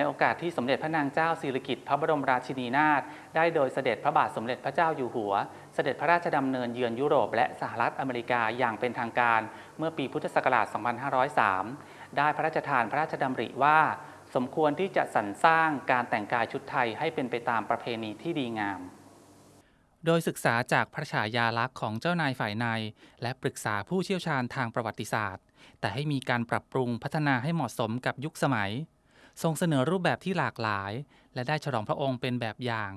ในโอกาสที่สมเด็จพระนางเจ้าสิริกิติ์พระบรมราชินีนาถได้โดยเสด็จพระบาทสมเด็จพระเจ้าอยู่หัว เสด็จพระราชดำเนินเยือนยุโรป และสหรัฐอเมริกาอย่างเป็นทางการเมื่อปีพุทธศักราช 2503 ได้พระราชทานพระราชดำริว่า สมควรที่จะสรรสร้างการแต่งกายชุดไทยให้เป็นไปตามประเพณีที่ดีงาม โดยศึกษาจากพระฉายาลักษณ์ของเจ้านายฝ่ายใน และปรึกษาผู้เชี่ยวชาญทางประวัติศาสตร์ แต่ให้มีการปรับปรุงพัฒนาให้เหมาะสมกับยุคสมัย ทรงเสนอรูปแบบที่หลากหลาย และได้ฉลองพระองค์เป็นแบบอย่าง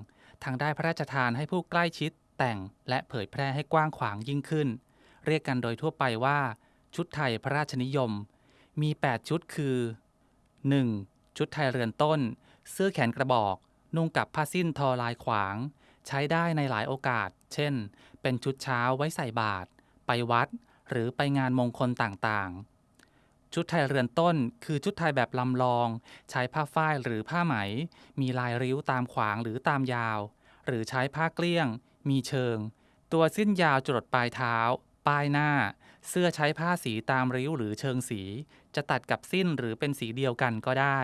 ทางได้พระราชทานให้ผู้ใกล้ชิด แต่งและเผยแพร่ให้กว้างขวางยิ่งขึ้น เรียกกันโดยทั่วไปว่า ชุดไทยพระราชนิยม มี 8 ชุดคือ 1. ชุดไทยเรือนต้น เสื้อแขนกระบอก นุ่งกับผ้าสิ้นทอลายขวาง ใช้ได้ในหลายโอกาส เช่น เป็นชุดเช้าไว้ใส่บาตรไปวัด หรือไปงานมงคลต่างๆ ชุดไทยเรือนต้น คือชุดไทยแบบลำลอง ใช้ผ้าฝ้ายหรือผ้าไหม มีลายริ้วตามขวางหรือตามยาว หรือใช้ผ้าเกลี้ยง มีเชิง ตัวสิ้นยาวจรดปลายเท้า ป้ายหน้า เสื้อใช้ผ้าสีตามริ้วหรือเชิงสี จะตัดกับสิ้นหรือเป็นสีเดียวกันก็ได้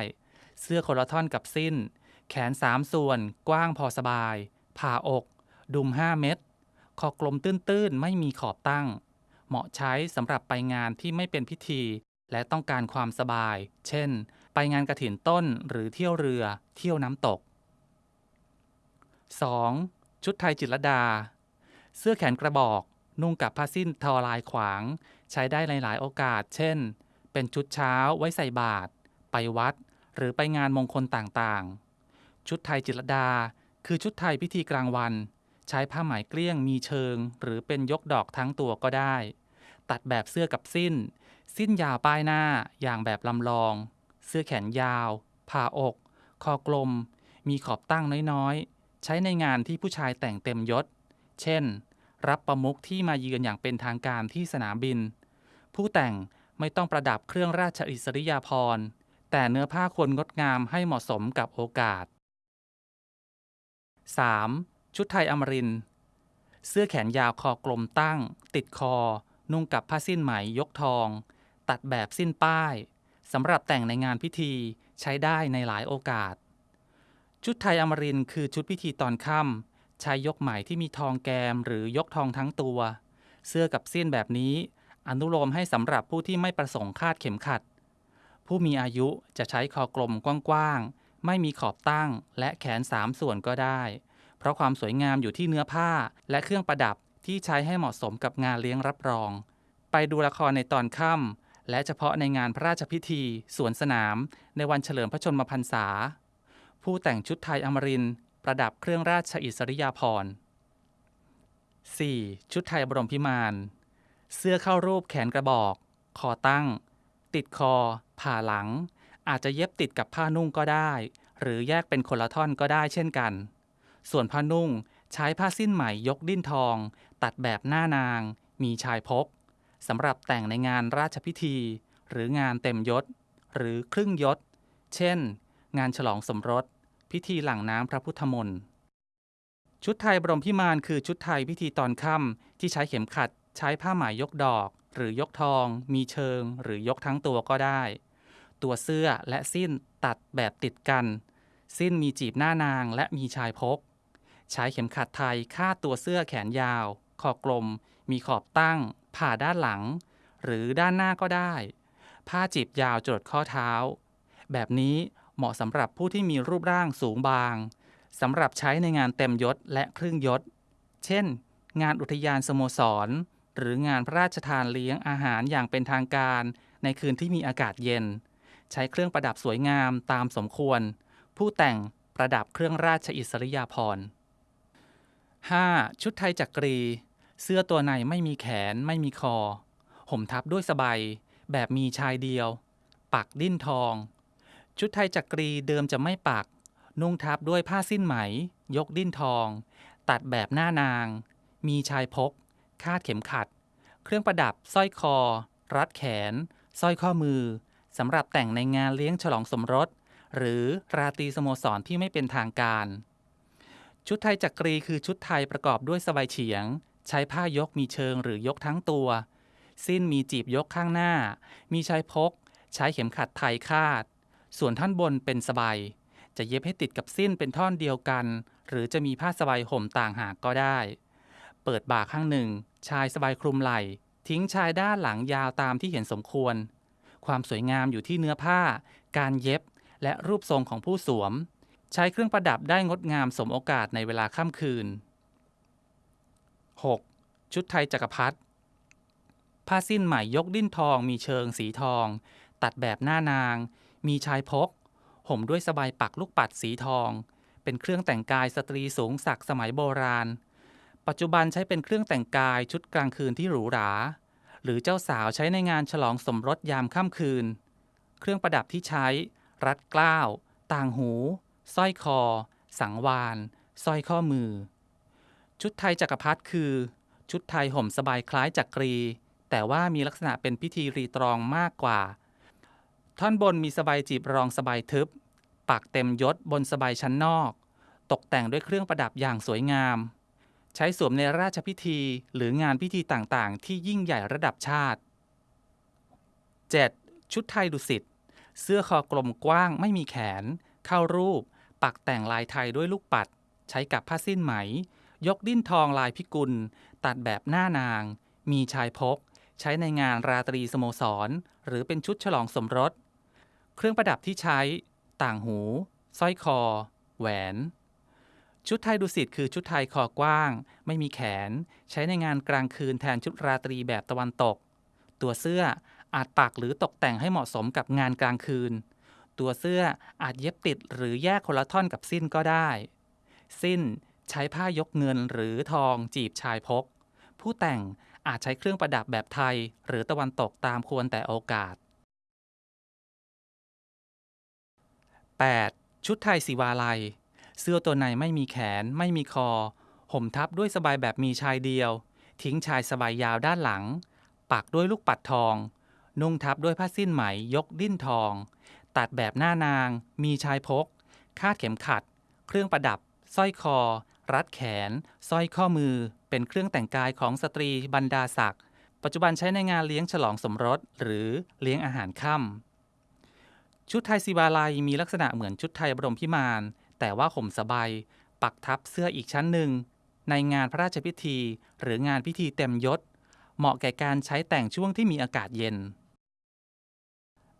เสื้อคนละท่อนกับสิ้น แขนสามส่วน กว้างพอสบาย ผ่าอก ดุม5เม็ดคอกลมตื้นๆ ไม่มีขอบตั้ง เหมาะใช้สำหรับไปงานที่ไม่เป็นพิธี และต้องการความสบาย เช่น ไปงานกระถินต้นหรือเที่ยวเรือ เที่ยวน้ำตก 2. ชุดไทยจิตรดา เสื้อแขนกระบอก นุ่งกับผ้าสิ้นทอลายขวาง ใช้ได้ในหลายโอกาส เช่น เป็นชุดเช้าไว้ใส่บาตร ไปวัด หรือไปงานมงคลต่างๆ ชุดไทยจิตรดา คือชุดไทยพิธีกลางวัน ใช้ผ้าไหมเกลี้ยงมีเชิง หรือเป็นยกดอกทั้งตัวก็ได้ ตัดแบบเสื้อกับสิ้น สิ้นยาวป้ายหน้าอย่างแบบลำลอง เสื้อแขนยาว ผ่าอก คอกลม มีขอบตั้งน้อยๆ ใช้ในงานที่ผู้ชายแต่งเต็มยศ เช่น รับประมุขที่มาเยือนอย่างเป็นทางการที่สนามบิน ผู้แต่งไม่ต้องประดับเครื่องราชอิสริยาภรณ์ แต่เนื้อผ้าควรงดงามให้เหมาะสมกับโอกาส 3. ชุดไทยอมริน เสื้อแขนยาวคอกลมตั้ง ติดคอ นุ่งกับผ้าสิ้นไหมยกทอง ตัดแบบสิ้นป้ายสำหรับแต่งในงานพิธีใช้ได้ในหลายโอกาส ชุดไทยอมรินคือชุดพิธีตอนค่ำใช้ยกไหมที่มีทองแกมหรือยกทองทั้งตัว เสื้อกับสิ้นแบบนี้ อนุโลมให้สำหรับผู้ที่ไม่ประสงค์คาดเข็มขัด ผู้มีอายุจะใช้คอกลมกว้างๆ ไม่มีขอบตั้งและแขนสามส่วนก็ได้ เพราะความสวยงามอยู่ที่เนื้อผ้าและเครื่องประดับที่ใช้ให้เหมาะสมกับงานเลี้ยงรับรอง ไปดูละครในตอนค่ำ และเฉพาะในงานพระราชพิธี สวนสนาม ในวันเฉลิมพระชนมพรรษา ผู้แต่งชุดไทยอมรินประดับเครื่องราชอิสริยาภรณ์ 4. ชุดไทยบรมพิมาน เสื้อเข้ารูปแขนกระบอก คอตั้ง ติดคอ ผ่าหลัง อาจจะเย็บติดกับผ้านุ่งก็ได้ หรือแยกเป็นคนละท่อนก็ได้เช่นกัน ส่วนผ้านุ่งใช้ผ้าสิ้นไหมยกดิ้นทอง ตัดแบบหน้านาง มีชายพก สำหรับแต่งในงานราชพิธี หรืองานเต็มยศ หรือครึ่งยศ เช่น งานฉลองสมรส พิธีหลั่งน้ำพระพุทธมนต์ชุดไทยบรมพิมานคือชุดไทยพิธีตอนค่ำที่ใช้เข็มขัด ใช้ผ้าไหมยกดอก หรือยกทอง มีเชิง หรือยกทั้งตัวก็ได้ ตัวเสื้อและสิ้นตัดแบบติดกัน สิ้นมีจีบหน้านางและมีชายพก ใช้เข็มขัดไทยคาดตัวเสื้อแขนยาว คอกลม มีขอบตั้ง ผ่าด้านหลัง หรือด้านหน้าก็ได้ ผ้าจีบยาวจดข้อเท้า แบบนี้เหมาะสำหรับผู้ที่มีรูปร่างสูงบางสำหรับใช้ในงานเต็มยศและครึ่งยศ เช่น งานอุทยานสโมสร หรืองานพระราชทานเลี้ยงอาหารอย่างเป็นทางการ ในคืนที่มีอากาศเย็น ใช้เครื่องประดับสวยงามตามสมควร ผู้แต่งประดับเครื่องราชอิสริยาภรณ์ 5. ชุดไทยจักรี เสื้อตัวในไม่มีแขนไม่มีคอ ห่มทับด้วยสบายแบบมีชายเดียว ปักดิ้นทอง ชุดไทยจักรีเดิมจะไม่ปัก นุ่งทับด้วยผ้าสิ้นไหม ยกดิ้นทอง ตัดแบบหน้านาง มีชายพก คาดเข็มขัด เครื่องประดับสร้อยคอ รัดแขนสร้อยข้อมือสำหรับแต่งในงานเลี้ยงฉลองสมรส หรือราตรีสโมสรที่ไม่เป็นทางการ ชุดไทยจักรีคือชุดไทยประกอบด้วยสบายเฉียง ใช้ผ้ายกมีเชิงหรือยกทั้งตัว สิ้นมีจีบยกข้างหน้า มีชายพก ใช้เข็มขัดไทยคาด ส่วนท่อนบนเป็นสบายจะเย็บให้ติดกับสิ้นเป็นท่อนเดียวกัน หรือจะมีผ้าสบายห่มต่างหากก็ได้ เปิดบ่าข้างหนึ่ง ชายสบายคลุมไหล่ ทิ้งชายด้านหลังยาวตามที่เห็นสมควร ความสวยงามอยู่ที่เนื้อผ้า การเย็บ และรูปทรงของผู้สวม ใช้เครื่องประดับได้งดงามสมโอกาสในเวลาค่ำคืน 6. ชุดไทยจักรพรรดิผ้าสิ้นใหม่ยกดิ้นทองมีเชิงสีทอง ตัดแบบหน้านาง มีชายพก ห่มด้วยสบายปักลูกปัดสีทอง เป็นเครื่องแต่งกายสตรีสูงศักดิ์สมัยโบราณ ปัจจุบันใช้เป็นเครื่องแต่งกายชุดกลางคืนที่หรูหรา หรือเจ้าสาวใช้ในงานฉลองสมรสยามค่ำคืน เครื่องประดับที่ใช้ รัดเกล้าว ต่างหูสร้อยคอ สังวานสร้อยข้อมือ ชุดไทยจักรพรรดิคือ ชุดไทยห่มสบายคล้ายจักรี แต่ว่ามีลักษณะเป็นพิธีรีตรองมากกว่า ท่อนบนมีสบายจีบรองสบายทึบ ปักเต็มยศบนสบายชั้นนอก ตกแต่งด้วยเครื่องประดับอย่างสวยงาม ใช้สวมในราชพิธีหรืองานพิธีต่างๆ ที่ยิ่งใหญ่ระดับชาติ 7. ชุดไทยดุสิตเสื้อคอกลมกว้างไม่มีแขน เข้ารูป ปักแต่งลายไทยด้วยลูกปัด ใช้กับผ้าสิ้นไหม ยกดิ้นทองลายพิกุล ตัดแบบหน้านาง มีชายพก ใช้ในงานราตรีสโมสร หรือเป็นชุดฉลองสมรส เครื่องประดับที่ใช้ ต่างหูสร้อยคอ แหวน ชุดไทยดุสิตคือชุดไทยคอกว้าง ไม่มีแขน ใช้ในงานกลางคืนแทนชุดราตรีแบบตะวันตก ตัวเสื้ออาจปักหรือตกแต่งให้เหมาะสมกับงานกลางคืน ตัวเสื้ออาจเย็บติดหรือแยกคนละท่อนกับสิ้นก็ได้ สิ้น ใช้ผ้ายกเงินหรือทองจีบชายพก ผู้แต่งอาจใช้เครื่องประดับแบบไทย หรือตะวันตกตามควรแต่โอกาส 8. ชุดไทยสีวาลัย เสื้อตัวในไม่มีแขน ไม่มีคอ ห่มทับด้วยสบายแบบมีชายเดียว ทิ้งชายสบายยาวด้านหลัง ปักด้วยลูกปัดทอง นุ่งทับด้วยผ้าสิ้นไหมยกดิ้นทอง ตัดแบบหน้านาง มีชายพก คาดเข็มขัด เครื่องประดับสร้อยคอ รัดแขนสร้อยข้อมือ เป็นเครื่องแต่งกายของสตรีบรรดาศักดิ์ปัจจุบันใช้ในงานเลี้ยงฉลองสมรส หรือเลี้ยงอาหารค่ำชุดไทยศิวาลัยมีลักษณะเหมือนชุดไทยบรมพิมานแต่ว่าห่มสบายปักทับเสื้ออีกชั้นหนึ่ง ในงานพระราชพิธี หรืองานพิธีเต็มยศ เหมาะแก่การใช้แต่งช่วงที่มีอากาศเย็น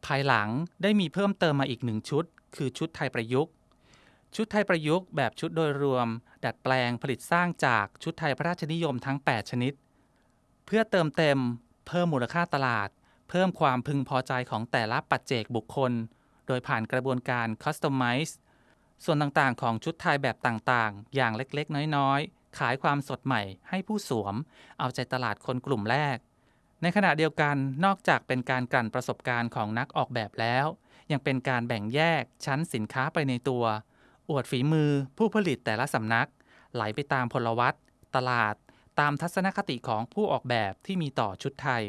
ภายหลังได้มีเพิ่มเติมมาอีกหนึ่งชุด คือชุดไทยประยุกต์ ชุดไทยประยุกต์แบบชุดโดยรวม ดัดแปลงผลิตสร้างจากชุดไทยพระราชนิยมทั้ง 8 ชนิด เพื่อเติมเต็ม เพิ่มมูลค่าตลาด เพิ่มความพึงพอใจของแต่ละปัจเจกบุคคล โดยผ่านกระบวนการ Customize ส่วนต่างๆ ของชุดไทยแบบต่างๆ อย่างเล็กๆ น้อยๆ ขายความสดใหม่ให้ผู้สวม เอาใจตลาดคนกลุ่มแรก ในขณะเดียวกันนอกจากเป็นการกลั่นประสบการณ์ของนักออกแบบแล้ว ยังเป็นการแบ่งแยกชั้นสินค้าไปในตัว อวดฝีมือผู้ผลิตแต่ละสำนัก ไหลไปตามพลวัตตลาด ตามทัศนคติของผู้ออกแบบที่มีต่อชุดไทย